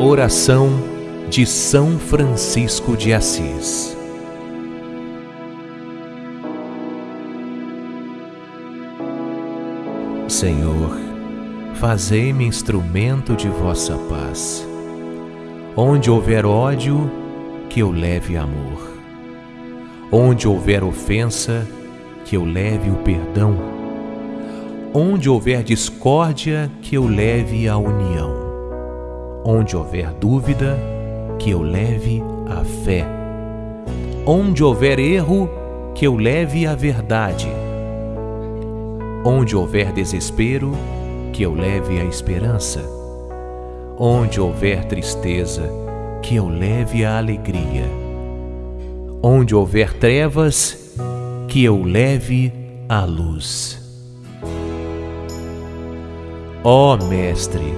Oração de São Francisco de Assis. Senhor, fazei-me instrumento de vossa paz. Onde houver ódio, que eu leve amor. Onde houver ofensa, que eu leve o perdão. Onde houver discórdia, que eu leve a união. Onde houver dúvida, que eu leve a fé. Onde houver erro, que eu leve a verdade. Onde houver desespero, que eu leve a esperança. Onde houver tristeza, que eu leve a alegria. Onde houver trevas, que eu leve a luz. Ó Mestre,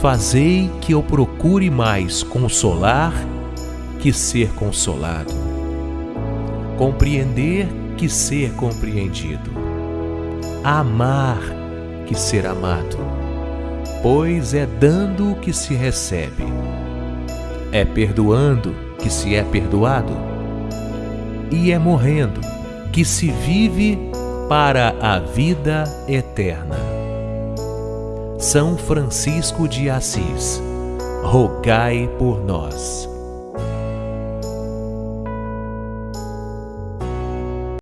fazei que eu procure mais consolar que ser consolado, compreender que ser compreendido, amar que ser amado, pois é dando que se recebe, é perdoando que se é perdoado, e é morrendo que se vive para a vida eterna. São Francisco de Assis, rogai por nós.